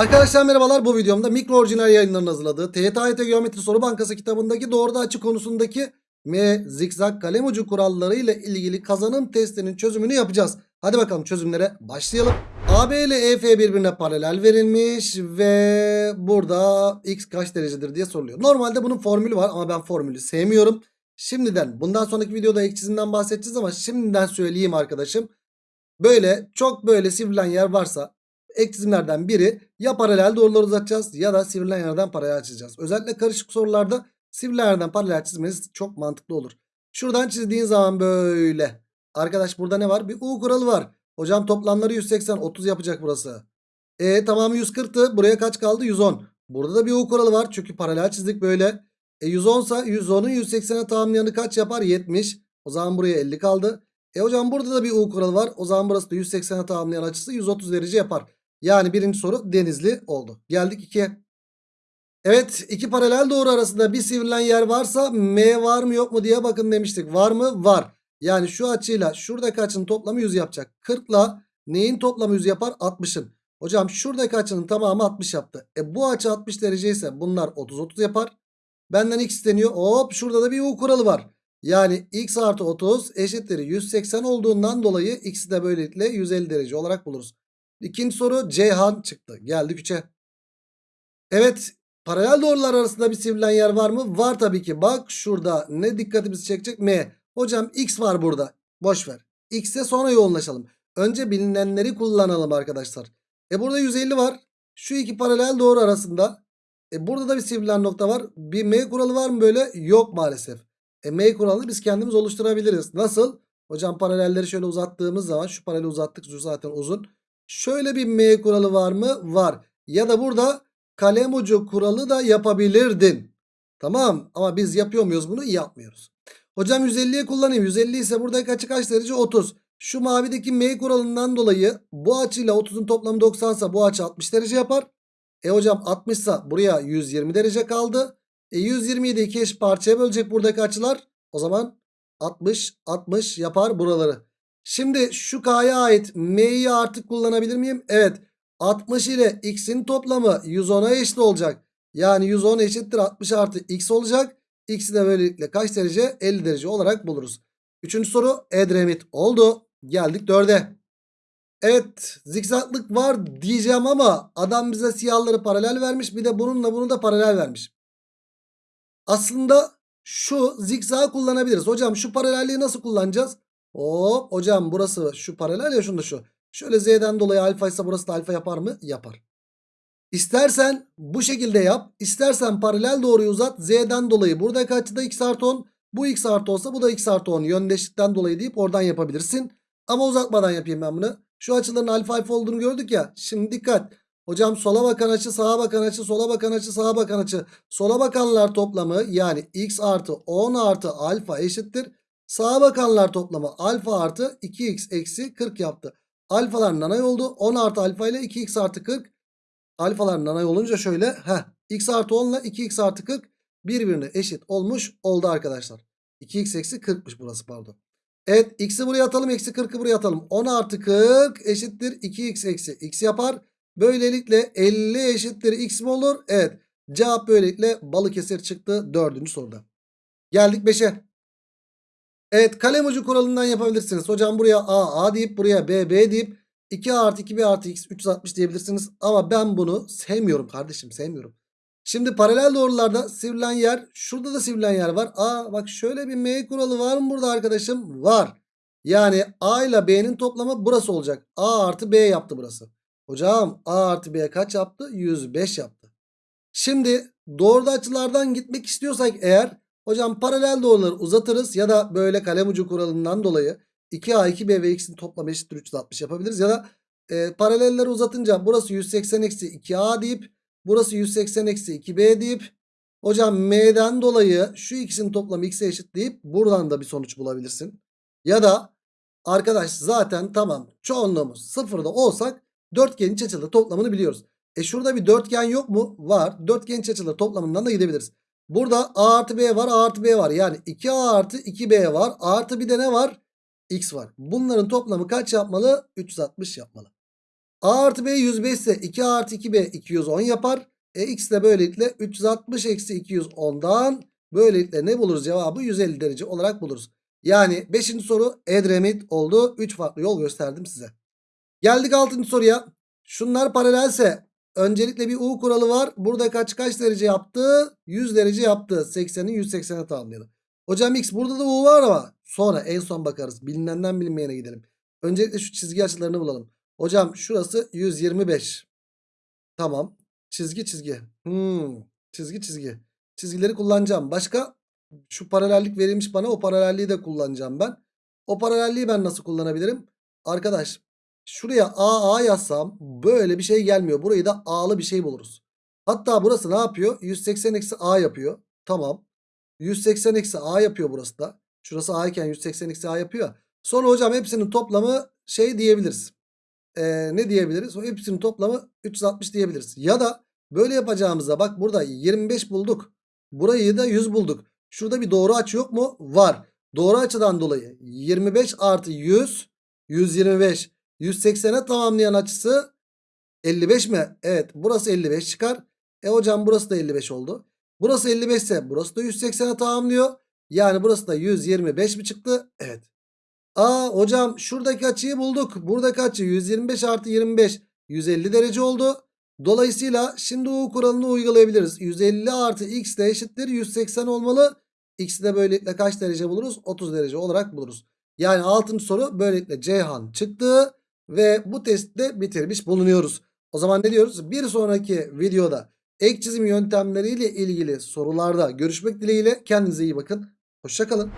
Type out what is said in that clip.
Arkadaşlar merhabalar bu videomda mikro orijinal yayınlarının hazırladığı TYT Geometri Soru Bankası kitabındaki doğruda açı konusundaki M zikzak kalem ucu kuralları ile ilgili kazanım testinin çözümünü yapacağız. Hadi bakalım çözümlere başlayalım. AB ile EF birbirine paralel verilmiş ve burada x kaç derecedir diye soruluyor. Normalde bunun formülü var ama ben formülü sevmiyorum. Şimdiden bundan sonraki videoda ek çizimden bahsedeceğiz ama şimdiden söyleyeyim arkadaşım. Böyle çok böyle sivrilen yer varsa ek çizimlerden biri ya paralel doğruları uzatacağız ya da sivrilen yerden paralel çizeceğiz. Özellikle karışık sorularda sivrilen yerden paralel çizmeniz çok mantıklı olur. Şuradan çizdiğin zaman böyle. Arkadaş burada ne var? Bir U kuralı var. Hocam toplamları 180 30 yapacak burası. E tamamı 140'tı. Buraya kaç kaldı? 110. Burada da bir U kuralı var. Çünkü paralel çizdik böyle. E 110 ise 110'un 180'e tamamlayanı kaç yapar? 70. O zaman buraya 50 kaldı. E hocam burada da bir U kuralı var. O zaman burası da 180'e tamamlayan açısı 130 derece yapar. Yani birinci soru denizli oldu. Geldik 2'ye. Evet iki paralel doğru arasında bir sivrilen yer varsa M var mı yok mu diye bakın demiştik. Var mı? Var. Yani şu açıyla şuradaki açının toplamı 100 yapacak. 40 ile neyin toplamı 100 yapar? 60'ın. Hocam şuradaki açının tamamı 60 yaptı. E bu açı 60 derece ise bunlar 30-30 yapar. Benden x isteniyor. Hop şurada da bir U kuralı var. Yani x artı 30 eşittir 180 olduğundan dolayı x'i de böylelikle 150 derece olarak buluruz. İkinci soru Ceyhan çıktı. Geldik 3'e. Evet paralel doğrular arasında bir sivrilen yer var mı? Var tabii ki. Bak şurada ne dikkatimizi çekecek? M. Hocam x var burada. Boş ver. X'e sonra yoğunlaşalım. Önce bilinenleri kullanalım arkadaşlar. E burada 150 var. Şu iki paralel doğru arasında. E burada da bir sivrilen nokta var. Bir M kuralı var mı böyle? Yok maalesef. E M kuralını biz kendimiz oluşturabiliriz. Nasıl? Hocam paralelleri şöyle uzattığımız zaman şu paraleli uzattık. Zaten uzun. Şöyle bir M kuralı var mı? Var. Ya da burada kalem ucu kuralı da yapabilirdin. Tamam ama biz yapıyor muyuz bunu? Yapmıyoruz. Hocam 150'ye kullanayım. 150 ise buradaki açı kaç derece? 30. Şu mavideki M kuralından dolayı bu açıyla 30'un toplamı 90 ise bu açı 60 derece yapar. E hocam 60 ise buraya 120 derece kaldı. E 120'yi de iki eşit parçaya bölecek buradaki açılar. O zaman 60 60 yapar buraları. Şimdi şu K'ya ait M'yi artık kullanabilir miyim? Evet. 60 ile X'in toplamı 110'a eşit olacak. Yani 110 eşittir 60 artı X olacak. X'i de böylelikle kaç derece? 50 derece olarak buluruz. Üçüncü soru Edremit oldu. Geldik 4'e. Evet zikzaklık var diyeceğim ama adam bize siyahları paralel vermiş. Bir de bununla bunu da paralel vermiş. Aslında şu zikzak kullanabiliriz. Hocam şu paralelliği nasıl kullanacağız? Hop hocam burası şu paralel ya şunda şu. Şöyle z'den dolayı alfa ise burası da alfa yapar mı? Yapar. İstersen bu şekilde yap. İstersen paralel doğruyu uzat. Z'den dolayı buradaki açıda x artı 10. Bu x artı olsa bu da x artı 10. Yöndeşlikten dolayı deyip oradan yapabilirsin. Ama uzatmadan yapayım ben bunu. Şu açıların alfa alfa olduğunu gördük ya. Şimdi dikkat. Hocam sola bakan açı sağa bakan açı sola bakan açı sağa bakan açı. Sola bakanlar toplamı yani x artı 10 artı alfa eşittir. Sağa bakanlar toplamı alfa artı 2x eksi 40 yaptı. Alfalar nanay oldu. 10 artı alfa ile 2x artı 40. Alfalar nanay olunca şöyle. Heh, x artı 10 ile 2x artı 40 birbirine eşit olmuş oldu arkadaşlar. 2x eksi 40'mış burası pardon. Evet x'i buraya atalım eksi 40'ı buraya atalım. 10 artı 40 eşittir 2x eksi x yapar. Böylelikle 50 eşittir x mi olur? Evet. Cevap böylelikle Balıkesir çıktı dördüncü soruda. Geldik 5'e. Evet kalem ucu kuralından yapabilirsiniz. Hocam buraya A A deyip buraya B B deyip 2A artı 2B artı X 360 diyebilirsiniz. Ama ben bunu sevmiyorum kardeşim sevmiyorum. Şimdi paralel doğrularda sivrilen yer şurada da sivrilen yer var. Aa bak şöyle bir M kuralı var mı burada arkadaşım? Var. Yani A ile B'nin toplamı burası olacak. A artı B yaptı burası. Hocam A artı B kaç yaptı? 105 yaptı. Şimdi doğruda açılardan gitmek istiyorsak eğer hocam paralel doğruları uzatırız ya da böyle kalem ucu kuralından dolayı 2A 2B ve X'in toplamı eşittir 360 yapabiliriz. Ya da e, paralelleri uzatınca burası 180 eksi 2A deyip burası 180 eksi 2B deyip hocam M'den dolayı şu ikisinin toplamı X'e eşit deyip buradan da bir sonuç bulabilirsin. Ya da arkadaş zaten tamam çoğunluğumuz sıfırda olsak dörtgenin iç açıları toplamını biliyoruz. E şurada bir dörtgen yok mu? Var. Dörtgenin iç açıları toplamından da gidebiliriz. Burada A artı B var A artı B var. Yani 2A artı 2B var. Artı bir de ne var? X var. Bunların toplamı kaç yapmalı? 360 yapmalı. A artı B 105 ise 2 artı 2B 210 yapar. E x de böylelikle 360 eksi 210'dan böylelikle ne buluruz cevabı 150 derece olarak buluruz. Yani 5. soru Edremit oldu. 3 farklı yol gösterdim size. Geldik 6. soruya. Şunlar paralelse öncelikle bir U kuralı var. Burada kaç kaç derece yaptı? 100 derece yaptı. 80'i 180'e tamamlayalım. Hocam X burada da U var ama sonra en son bakarız. Bilinenden bilinmeyene gidelim. Öncelikle şu çizgi açılarını bulalım. Hocam şurası 125. Tamam. Çizgi çizgi. Hmm. Çizgi çizgi. Çizgileri kullanacağım. Başka? Şu paralellik verilmiş bana. O paralelliği de kullanacağım ben. O paralelliği ben nasıl kullanabilirim? Arkadaş şuraya AA yazsam böyle bir şey gelmiyor. Burayı da A'lı bir şey buluruz. Hatta burası ne yapıyor? 180 eksi A yapıyor. Tamam. 180 eksi A yapıyor burası da. Şurası A iken 180 eksi A yapıyor. Sonra hocam hepsinin toplamı şey diyebiliriz. Ee, ne diyebiliriz? O hepsinin toplamı 360 diyebiliriz. Ya da böyle yapacağımızda bak burada 25 bulduk. Burayı da 100 bulduk. Şurada bir doğru açı yok mu? Var. Doğru açıdan dolayı 25 artı 100 125 180'e tamamlayan açısı 55 mi? Evet burası 55 çıkar. E hocam burası da 55 oldu. Burası 55 ise burası da 180'e tamamlıyor. Yani burası da 125 mi çıktı? Evet. Aa hocam şuradaki açıyı bulduk. Buradaki açı 125 artı 25 150 derece oldu. Dolayısıyla şimdi U kuralını uygulayabiliriz. 150 artı x de eşittir 180 olmalı. X'i de böylelikle kaç derece buluruz? 30 derece olarak buluruz. Yani 6. soru böylelikle Ceyhan çıktı. Ve bu testte bitirmiş bulunuyoruz. O zaman ne diyoruz? Bir sonraki videoda ek çizim yöntemleriyle ilgili sorularda görüşmek dileğiyle. Kendinize iyi bakın. Hoşçakalın.